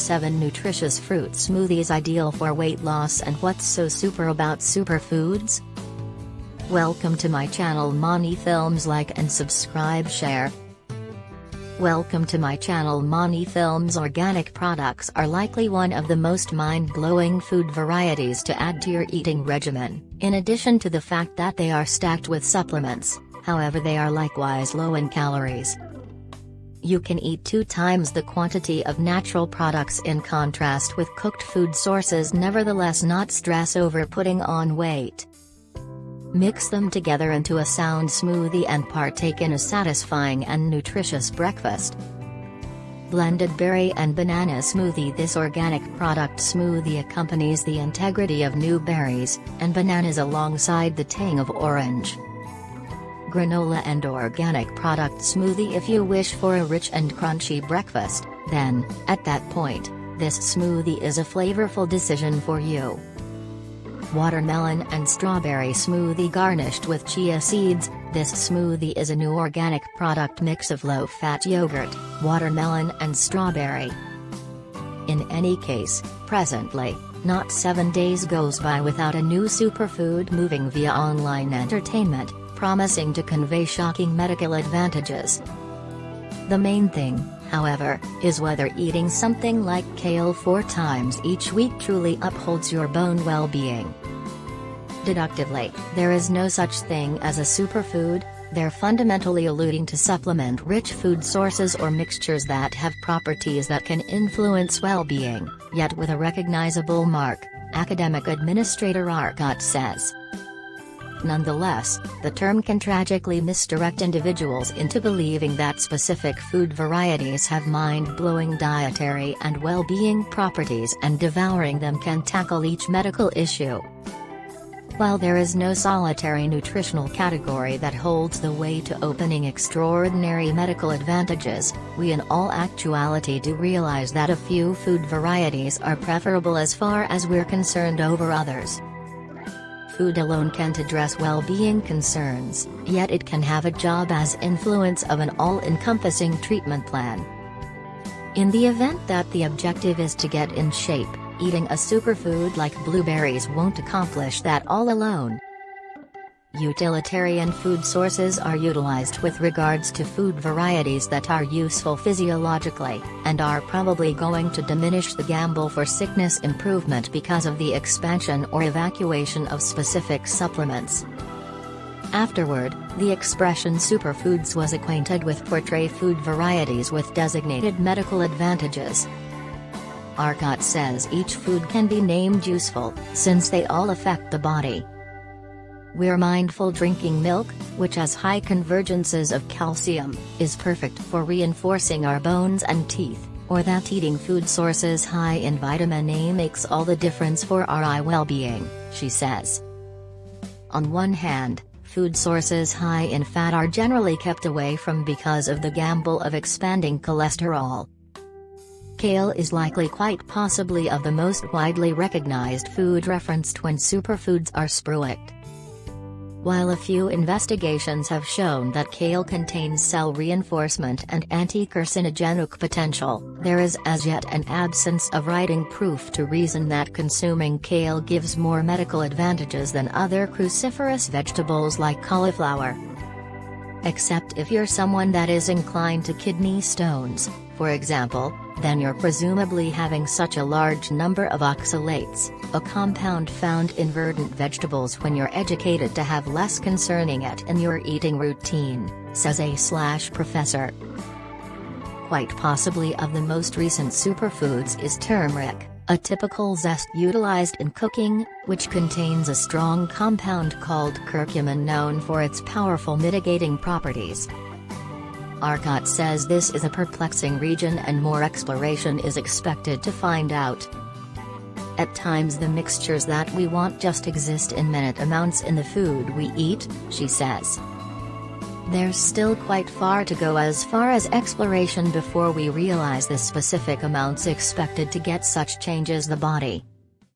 7 nutritious fruit smoothies ideal for weight loss and what's so super about superfoods? Welcome to my channel Mani Films like and subscribe share. Welcome to my channel Mani Films Organic products are likely one of the most mind-blowing food varieties to add to your eating regimen, in addition to the fact that they are stacked with supplements, however they are likewise low in calories. You can eat two times the quantity of natural products in contrast with cooked food sources nevertheless not stress over putting on weight. Mix them together into a sound smoothie and partake in a satisfying and nutritious breakfast. Blended berry and banana smoothie This organic product smoothie accompanies the integrity of new berries and bananas alongside the tang of orange. Granola and organic product smoothie If you wish for a rich and crunchy breakfast, then, at that point, this smoothie is a flavorful decision for you watermelon and strawberry smoothie garnished with chia seeds, this smoothie is a new organic product mix of low-fat yogurt, watermelon and strawberry. In any case, presently, not seven days goes by without a new superfood moving via online entertainment, promising to convey shocking medical advantages. The main thing, however, is whether eating something like kale four times each week truly upholds your bone well-being. Deductively, there is no such thing as a superfood, they're fundamentally alluding to supplement-rich food sources or mixtures that have properties that can influence well-being, yet with a recognizable mark, academic administrator Arcot says. Nonetheless, the term can tragically misdirect individuals into believing that specific food varieties have mind-blowing dietary and well-being properties and devouring them can tackle each medical issue. While there is no solitary nutritional category that holds the way to opening extraordinary medical advantages, we in all actuality do realize that a few food varieties are preferable as far as we're concerned over others. Food alone can't address well-being concerns, yet it can have a job as influence of an all-encompassing treatment plan. In the event that the objective is to get in shape, eating a superfood like blueberries won't accomplish that all alone. Utilitarian food sources are utilized with regards to food varieties that are useful physiologically, and are probably going to diminish the gamble for sickness improvement because of the expansion or evacuation of specific supplements. Afterward, the expression superfoods was acquainted with portray food varieties with designated medical advantages, Arcot says each food can be named useful, since they all affect the body. We're mindful drinking milk, which has high convergences of calcium, is perfect for reinforcing our bones and teeth, or that eating food sources high in vitamin A makes all the difference for our eye well-being, she says. On one hand, food sources high in fat are generally kept away from because of the gamble of expanding cholesterol, Kale is likely quite possibly of the most widely recognized food referenced when superfoods are spruiked. While a few investigations have shown that kale contains cell reinforcement and anti-carcinogenic potential, there is as yet an absence of writing proof to reason that consuming kale gives more medical advantages than other cruciferous vegetables like cauliflower. Except if you're someone that is inclined to kidney stones, for example, then you're presumably having such a large number of oxalates, a compound found in verdant vegetables when you're educated to have less concerning it in your eating routine, says a slash professor. Quite possibly of the most recent superfoods is turmeric, a typical zest utilized in cooking, which contains a strong compound called curcumin known for its powerful mitigating properties. Arcot says this is a perplexing region and more exploration is expected to find out. At times the mixtures that we want just exist in minute amounts in the food we eat, she says. There's still quite far to go as far as exploration before we realize the specific amounts expected to get such changes the body.